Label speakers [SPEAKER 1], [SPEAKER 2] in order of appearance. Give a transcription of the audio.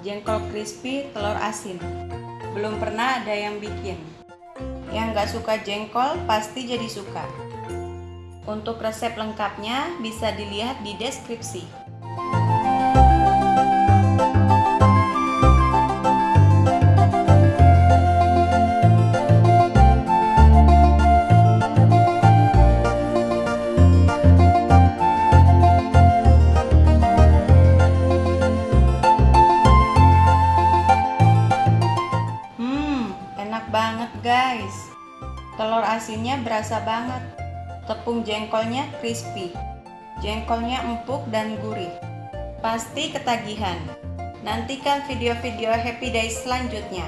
[SPEAKER 1] jengkol crispy telur asin. Belum pernah ada yang bikin. Yang nggak suka jengkol pasti jadi suka. Untuk resep lengkapnya bisa dilihat di deskripsi. Banget guys. Telur asinnya berasa banget. Tepung jengkolnya crispy. Jengkolnya empuk dan gurih. Pasti ketagihan. Nantikan video-video Happy Days selanjutnya.